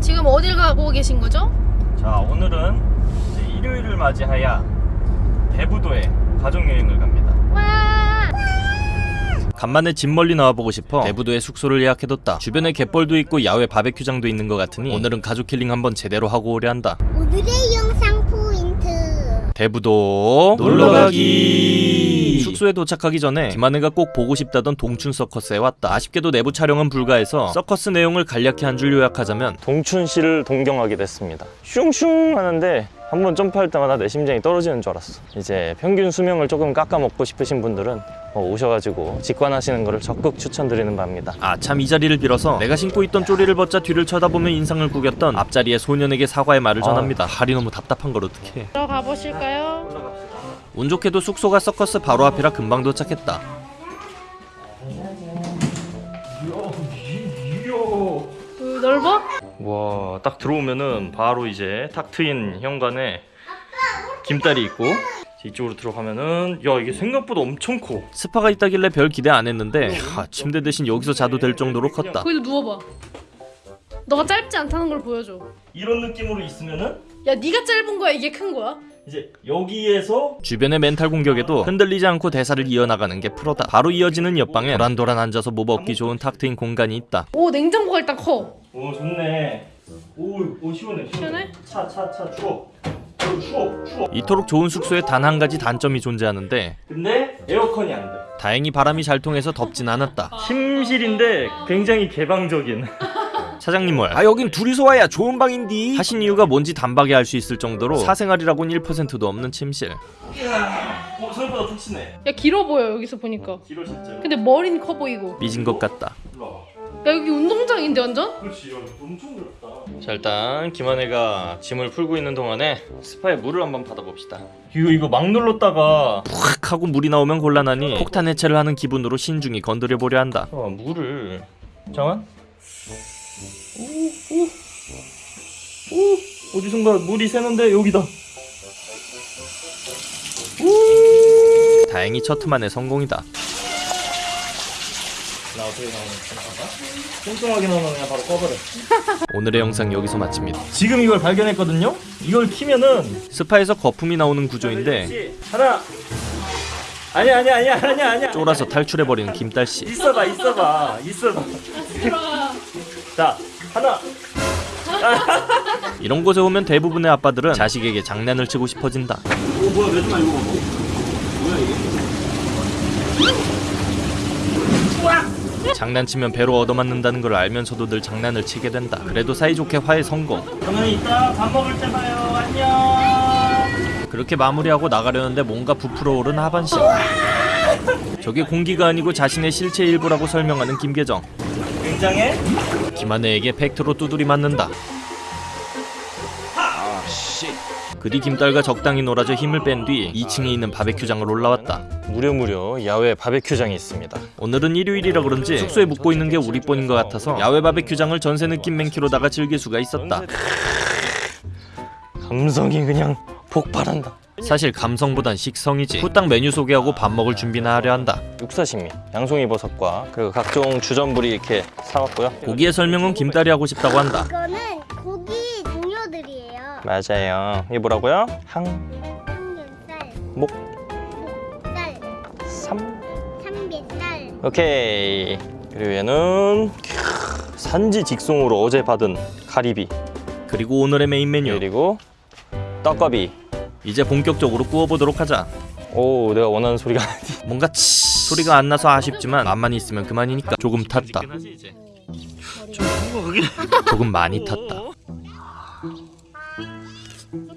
지금 어딜 가고 계신 거죠? 자 오늘은 이제 일요일을 맞이하여 대부도에 가족여행을 갑니다 와! 간만에 집 멀리 나와보고 싶어 대부도에 숙소를 예약해뒀다 주변에 갯벌도 있고 야외 바베큐장도 있는 것 같으니 오늘은 가족 힐링 한번 제대로 하고 오려 한다 오늘의 영상 대부도 놀러가기. 숙소에 도착하기 전에 김하네가 꼭 보고 싶다던 동춘 서커스에 왔다. 아쉽게도 내부 촬영은 불가해서 서커스 내용을 간략히 한 줄 요약하자면 동춘 씨를 동경하게 됐습니다. 슝슝 하는데 한 번 점프할 때마다 내 심장이 떨어지는 줄 알았어 이제 평균 수명을 조금 깎아먹고 싶으신 분들은 어, 오셔가지고 직관하시는 것을 적극 추천드리는 바입니다 아 참 이 자리를 빌어서 내가 신고 있던 쪼리를 벗자 뒤를 쳐다보며 인상을 구겼던 앞자리의 소년에게 사과의 말을 전합니다 발이 너무 답답한 걸 어떡해 들어가 보실까요? 운 좋게도 숙소가 서커스 바로 앞이라 금방 도착했다. 그 넓어? 와, 딱 들어오면은 바로 이제 탁 트인 현관에 김딸이 있고 이쪽으로 들어가면은 야 이게 생각보다 엄청 커. 스파가 있다길래 별 기대 안 했는데 하, 침대 대신 여기서 자도 될 정도로 컸다. 거기도 누워봐 너가 짧지 않다는 걸 보여줘 이런 느낌으로 있으면은 야 네가 짧은 거야 이게 큰 거야? 이제 여기에서 주변의 멘탈 공격에도 흔들리지 않고 대사를 이어나가는 게 프로다. 바로 이어지는 옆방에 도란도란 앉아서 뭐 먹기 좋은 탁 트인 공간이 있다. 오 냉장고가 일단 커 오 좋네. 오, 오 시원해. 시원해? 차, 차, 차 추워. 어, 추워, 추워. 이토록 좋은 숙소에 단 한 가지 단점이 존재하는데 근데 에어컨이 안 돼. 다행히 바람이 잘 통해서 덥진 않았다. 침실인데 굉장히 개방적인. 사장님 뭘? 아 여긴 둘이서 와야 좋은 방인디. 하신 이유가 뭔지 단박에 알 수 있을 정도로 사생활이라고는 1%도 없는 침실. 이야, 어, 생각보다 푹신해. 야 길어 보여 여기서 보니까 길어 진짜. 근데 머리는 커 보이고 삐진 것 같다. 야 여기 운동장인데 완전? 그렇지, 야, 엄청 넓다. 자 일단 김한혜가 짐을 풀고 있는 동안에 스파에 물을 한번 받아봅시다. 이거 이거 막 눌렀다가 푹 하고 물이 나오면 곤란하니 폭탄 해체를 하는 기분으로 신중히 건드려 보려 한다. 어 물을 잠깐. 오오 오, 어디선가 물이 새는데 여기다. 오 다행히 첫 틈만에 성공이다. 나 어떻게 나오는 건가? 뚱뚱하게 나오면 그냥 바로 꺼버려. 오늘의 영상 여기서 마칩니다. 지금 이걸 발견했거든요. 이걸 키면은 스파에서 거품이 나오는 구조인데 하나. 아니야 아니야 아니야 아니야 아니야. 쫄아서 탈출해 버리는 김딸 씨. 있어봐 있어봐 있어봐. 자 하나. 이런 곳에 오면 대부분의 아빠들은 자식에게 장난을 치고 싶어진다. 오 뭐야 매주마 이거 뭐야 이게? 장난치면 배로 얻어맞는다는 걸 알면서도 늘 장난을 치게 된다. 그래도 사이좋게 화해 성공. 그러면 이따 밥 먹을 때 봐요. 안녕. 그렇게 마무리하고 나가려는데 뭔가 부풀어 오른 하반신. 저게 공기가 아니고 자신의 실체 일부라고 설명하는 김계정. 굉장해? 김한혜에게 팩트로 두드리 맞는다. 그뒤 김딸과 적당히 놀아줘 힘을 뺀 뒤 2층에 있는 바베큐장을 올라왔다. 무려무려 야외 바베큐장이 있습니다. 오늘은 일요일이라 그런지 숙소에 묵고 있는 게 우리 뿐인 것 같아서 야외 바베큐장을 전세 느낌 맨키로다가 즐길 수가 있었다. 감성이 그냥 폭발한다. 사실 감성보단 식성이지. 후딱 메뉴 소개하고 밥 먹을 준비나 하려 한다. 육사식미, 양송이 버섯과 그리고 각종 주전부리 이렇게 사왔고요. 고기의 설명은 김딸이 하고 싶다고 한다. 맞아요. 이게 뭐라고요? 항, 삼겹살 목, 목살 삼. 삼겹살 오케이. 그리고 얘는 캬, 산지 직송으로 어제 받은 가리비. 그리고 오늘의 메인 메뉴. 그리고 떡갈비. 이제 본격적으로 구워보도록 하자. 오, 내가 원하는 소리가 아니. 뭔가 치 소리가 안 나서 아쉽지만 맛만 있으면 그만이니까 조금 탔다. 조금 많이 탔다.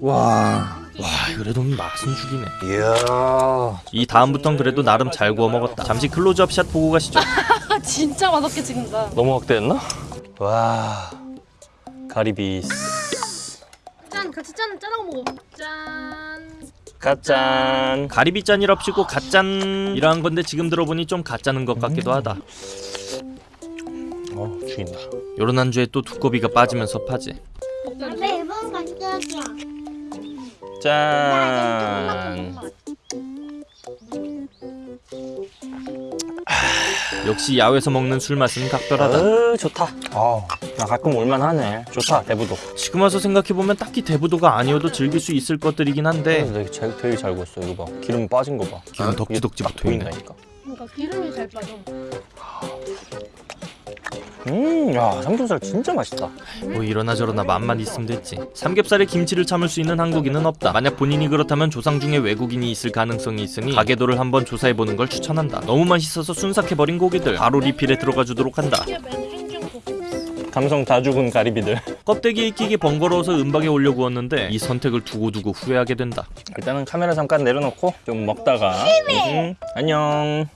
와. 와, 그래도 맛은 죽이네. 이야. 이 다음부턴 그래도 나름 잘 구워 먹었다. 잠시 클로즈업 샷 보고 가시죠. 아 진짜 맛없게 찍는다. 너무 확대했나? 와. 가리비 짠 같이 짠 짠하고 먹어. 짠. 가짠. 가리비 짠이랍시고 가짠 이러한 건데 지금 들어보니 좀 가짜는 것 같기도 하다. 어 죽인다. 요런 안주에 또 두꺼비가 빠지면 섭하지. 매번 깜짝이야 짠 역시 야외에서 먹는 술 맛은 각별하다. 어, 좋다. 아, 나 가끔 올만하네. 좋다, 대부도. 지금 와서 생각해보면 딱히 대부도가 아니어도 즐길 수 있을 것들이긴 한데 되게 잘, 되게 잘 구웠어. 이거 봐. 기름 빠진 거 봐. 기름 덕지덕지 딱 붙어 있네. 보인다니까. 그러니까 기름이 잘 빠져. 음, 야, 삼겹살 진짜 맛있다. 뭐 이러나 저러나 맛만 있으면 됐지 삼겹살에 김치를 참을 수 있는 한국인은 없다 만약 본인이 그렇다면 조상 중에 외국인이 있을 가능성이 있으니 가게도를 한번 조사해보는 걸 추천한다 너무 맛있어서 순삭해버린 고기들 바로 리필에 들어가 주도록 한다. 감성 다 죽은 가리비들. 껍데기에 익히기 번거로워서 은박에 올려 구웠는데 이 선택을 두고두고 후회하게 된다 일단은 카메라 잠깐 내려놓고 좀 먹다가. 음, 안녕.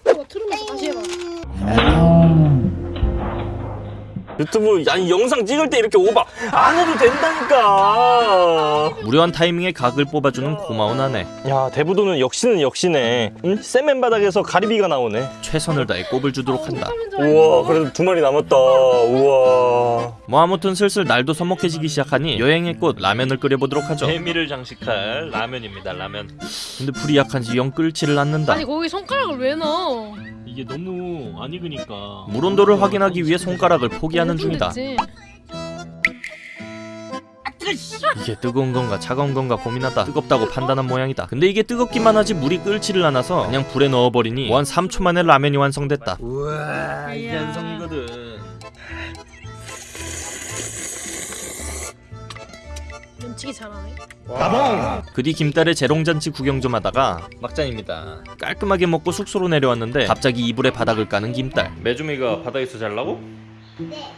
유튜브 아니 영상 찍을 때 이렇게 오바 안 해도 된다니까. 무료한 타이밍에 각을 뽑아주는 고마운 아내 야 대부도는 역시는 역시네. 응? 세멘 바닥에서 가리비가 나오네. 최선을 다해 꼽을 주도록 한다. 우와 그래도 두 마리 남았다. 우와. 뭐 아무튼 슬슬 날도 서먹해지기 시작하니 여행의 꽃 라면을 끓여보도록 하죠 재미를 장식할 라면입니다 라면 근데 불이 약한지 영 끓지를 않는다 아니 거기 손가락을 왜 넣어? 이게 너무 안 익으니까. 물 온도를 확인하기 위해 손가락을 포기하는 중이다. 이게 뜨거운 건가 차가운 건가 고민하다. 뜨겁다고 판단한 모양이다. 근데 이게 뜨겁기만 하지 물이 끓지를 않아서 그냥 불에 넣어버리니 무한 3초 만에 라면이 완성됐다. 우와, 이게 완성 면치기 잘하네. 그뒤 김딸의 재롱잔치 구경 좀 하다가 막장입니다. 깔끔하게 먹고 숙소로 내려왔는데 갑자기 이불에 바닥을 까는 김딸 매주미가 바닥에서 잘라고? 네.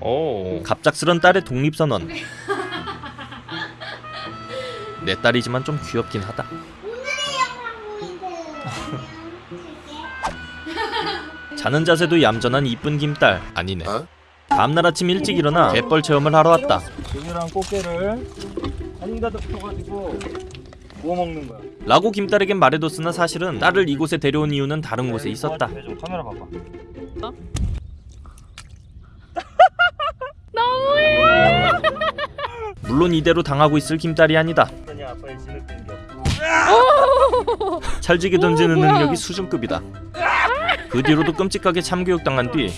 오. 갑작스런 딸의 독립선언. 내 딸이지만 좀 귀엽긴 하다. 자는 자세도 얌전한 이쁜 김딸 아니네 다음날 아침 일찍 일어나 갯벌 체험을 하러 왔다 조개랑 꽃게를 한가득 펴가지고 구워 먹는 거야. 라고 김딸에겐 말해뒀으나 사실은 딸을 이곳에 데려온 이유는 다른 곳에 있었다 해줘. 카메라 봐봐. 너무해. 물론 이대로 당하고 있을 김딸이 아니다. 찰지게 던지는 오. 능력이 수준급이다 그 뒤로도 끔찍하게 참교육당한 뒤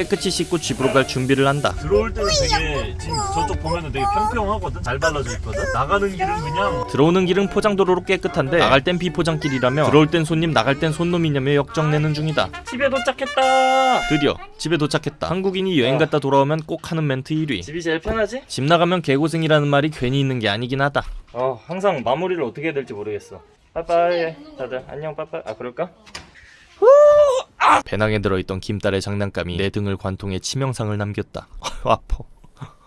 깨끗이 씻고 집으로 갈 준비를 한다. 들어올 때는 되게 지금 저쪽 보면은 되게 평평하거든? 잘 발라져 있거든? 나가는 길은 그냥 들어오는 길은 포장도로로 깨끗한데 나갈 땐 비포장길이라며 들어올 땐 손님 나갈 땐 손놈이냐며 역정내는 중이다. 집에 도착했다. 드디어 집에 도착했다. 한국인이 여행 갔다 돌아오면 꼭 하는 멘트 1위. 집이 제일 편하지? 집 나가면 개고생이라는 말이 괜히 있는 게 아니긴 하다. 어 항상 마무리를 어떻게 해야 될지 모르겠어. 빠빠이. 다들 안녕 빠빠이. 아 그럴까? 배낭에 들어있던 김딸의 장난감이 내 등을 관통해 치명상을 남겼다. 아파